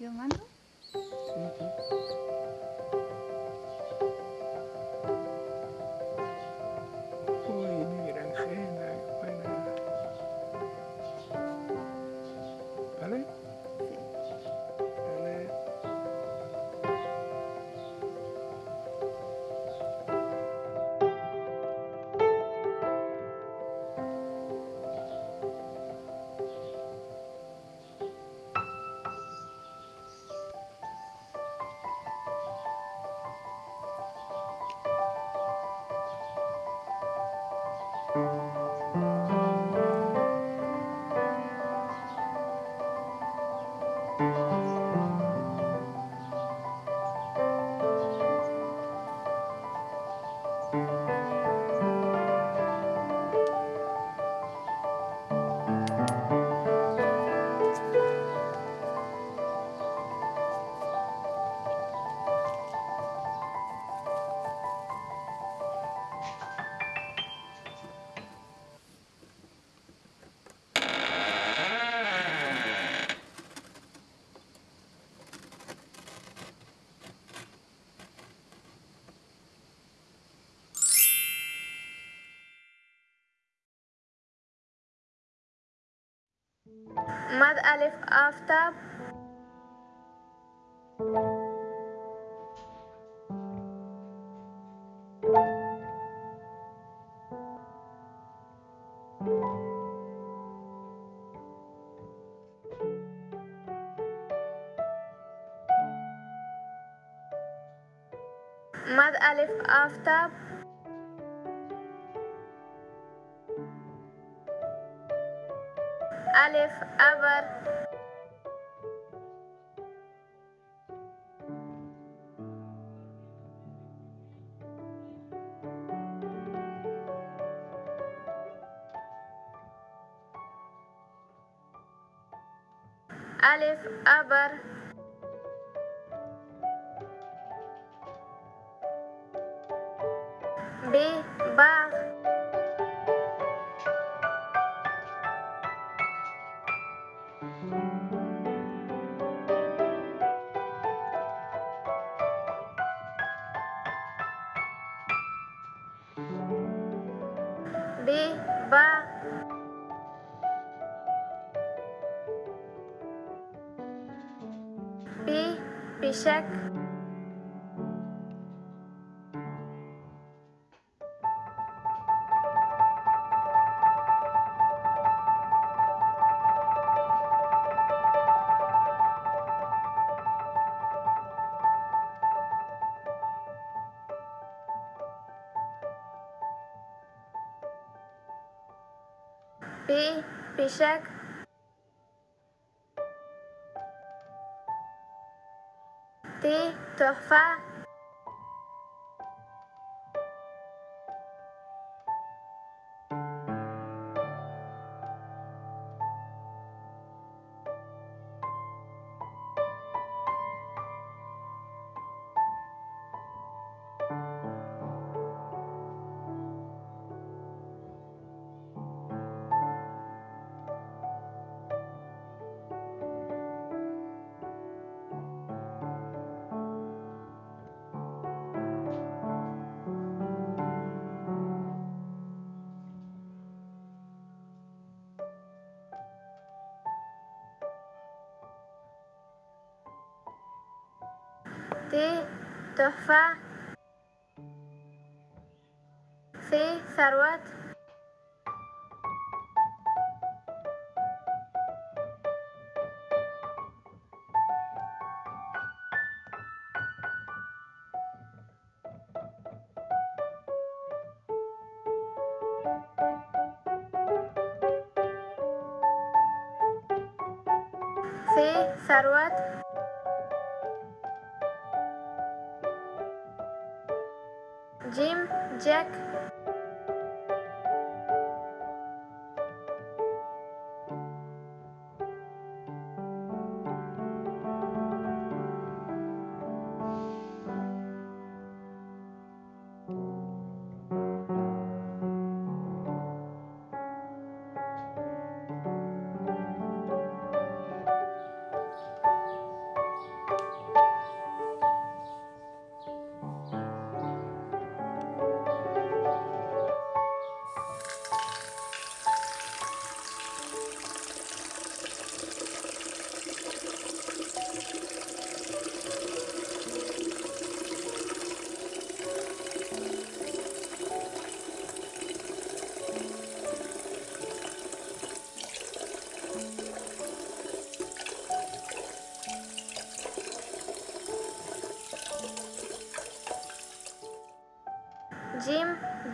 ¿Yo mando? مد ألف آفتاب Aleph, Abar, B. Péchec. T. Torfa. the fire.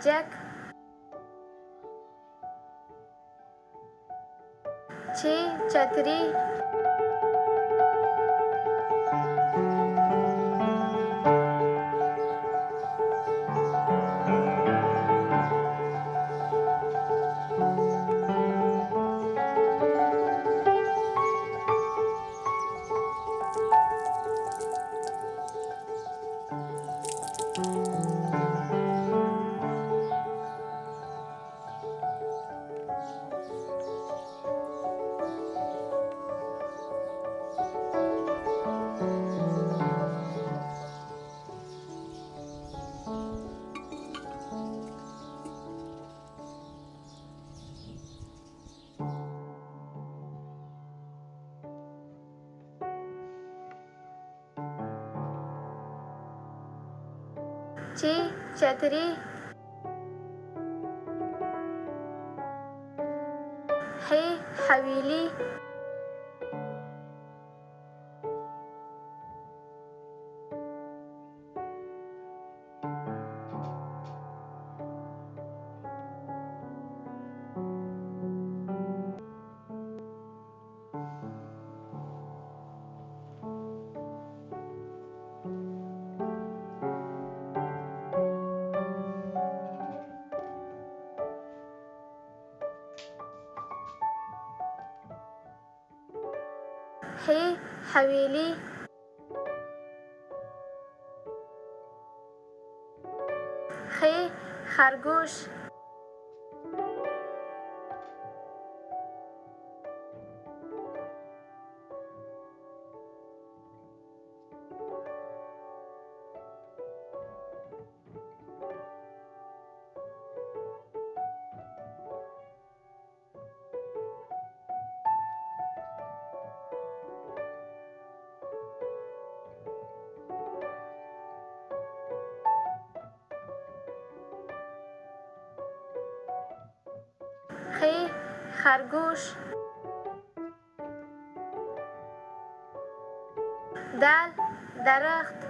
चेक छतरी चीची चैतरी حویلی. خی خرگوش. گوش. دل درخت.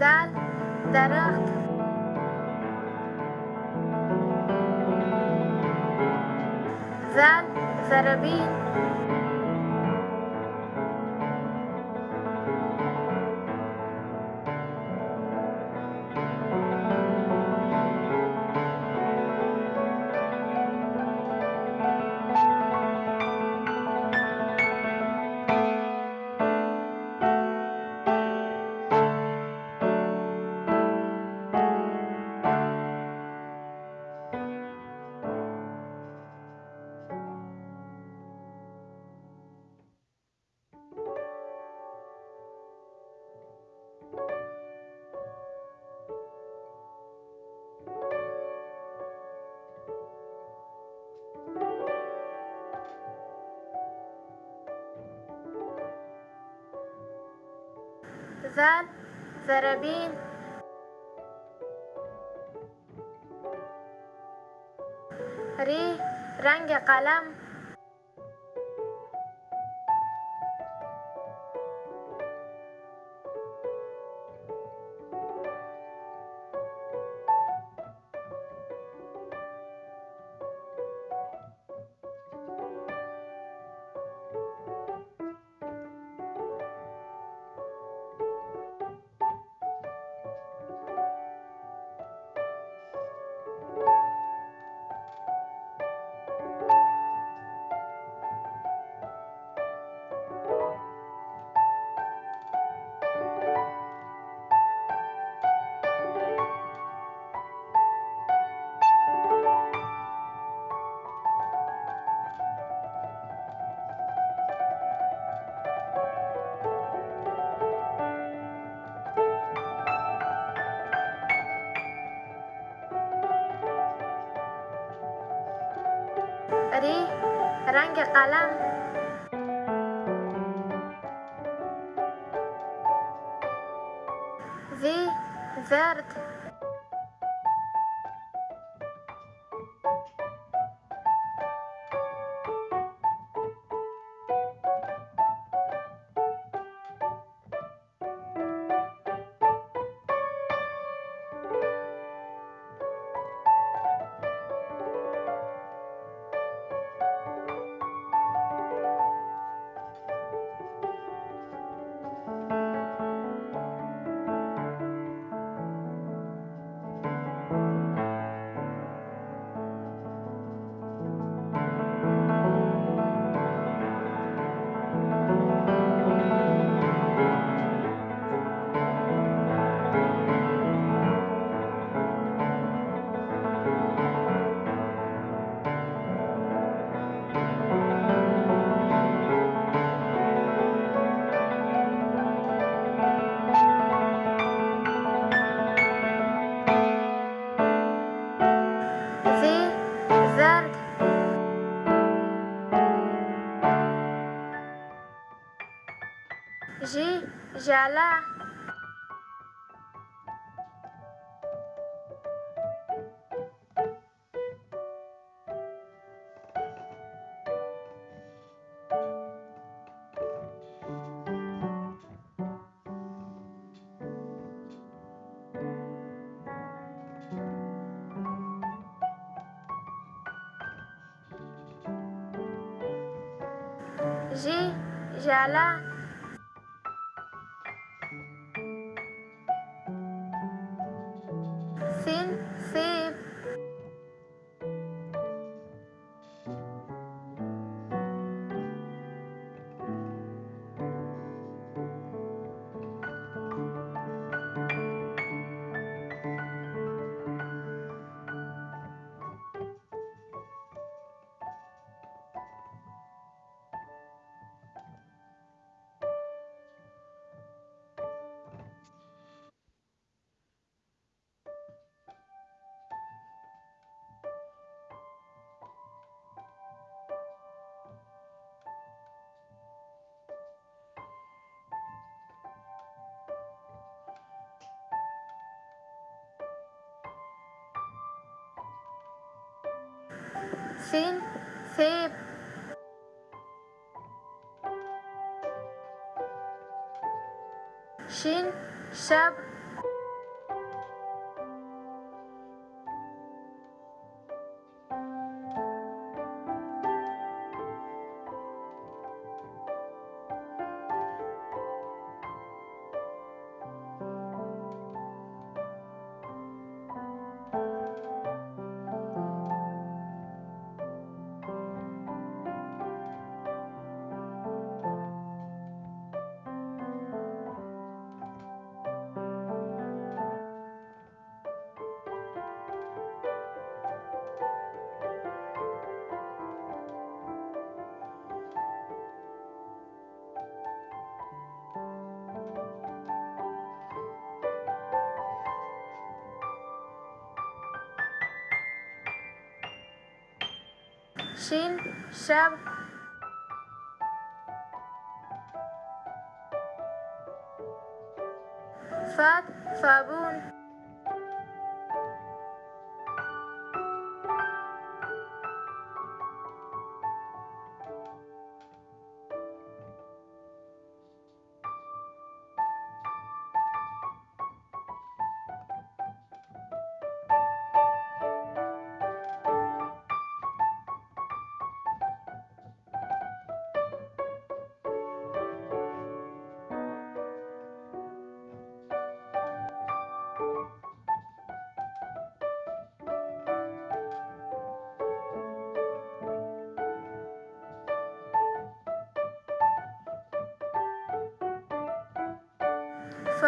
دل درخت. زل زربین زربین ری رنگ قلم री रंग कलम we worth جلا Fin, Fib. Shin, Shab. Shin, Shab,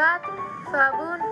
quatro, só.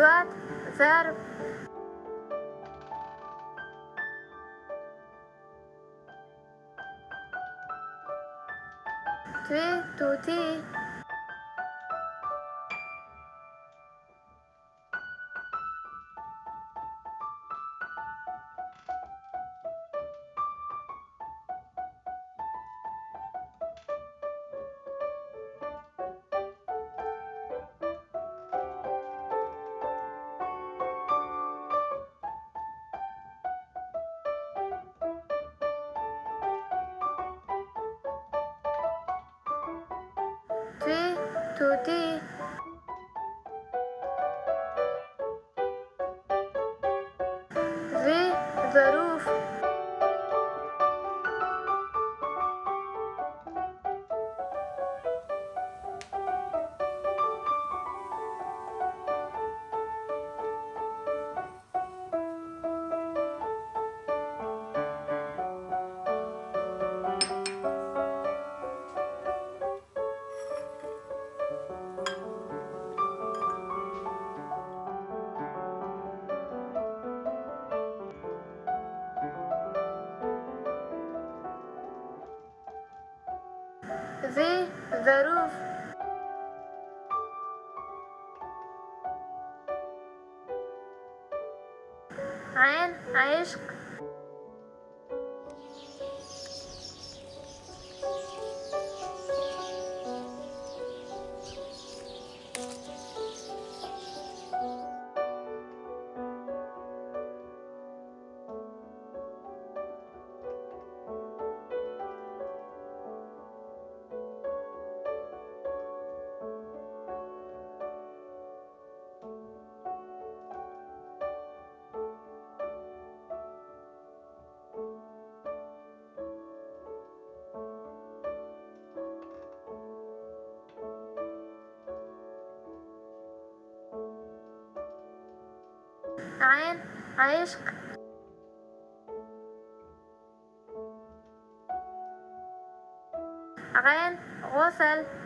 that today عين عايشك عين غسل.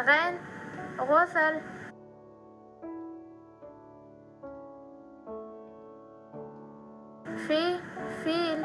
غين غسل في فيل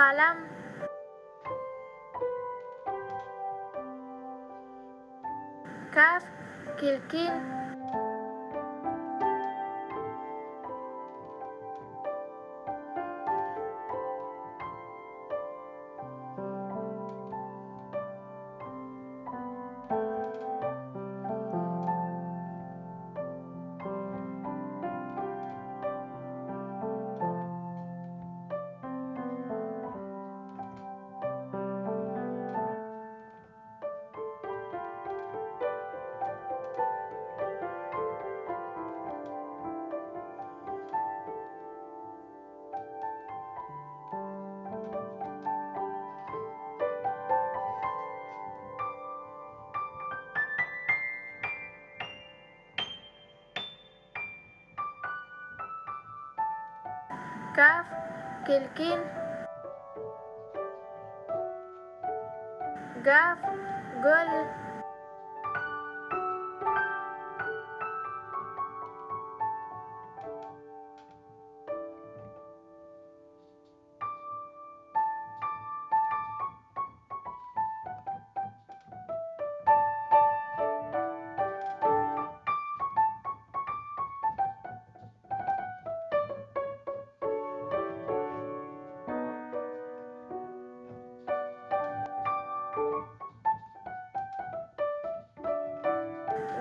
قلم كاف كلكين Caf, Kelkin, Gaf, Gol,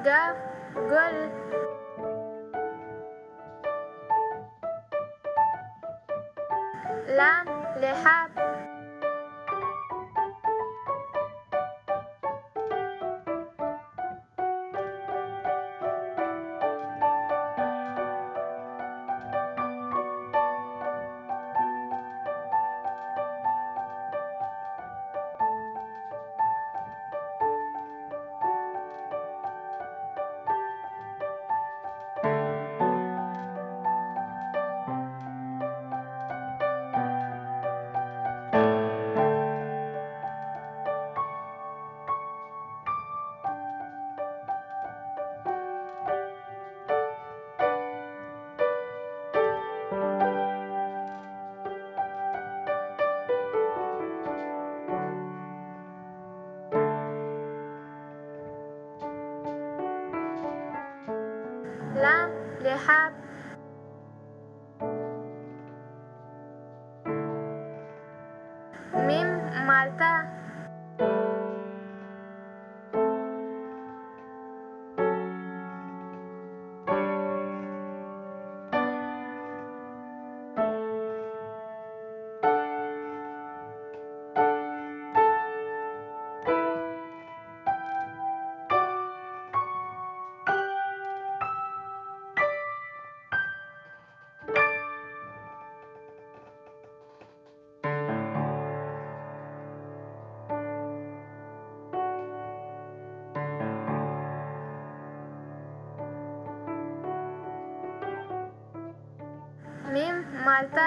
جاف جل لام لحاب ครับ name Malta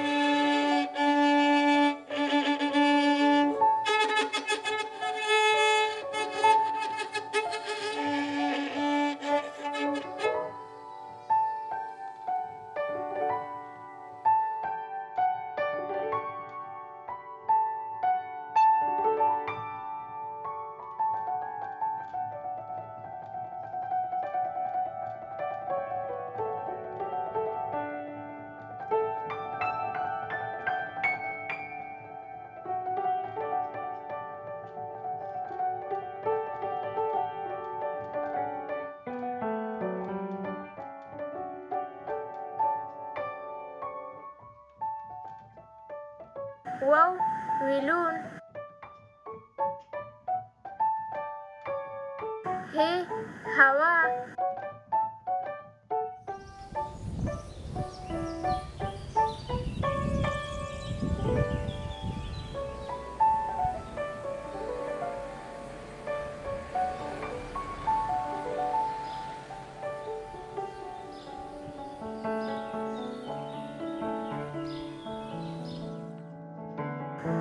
Wow, we learn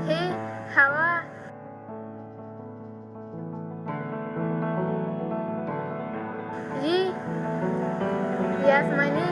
Hey, how are you? Yes, my name.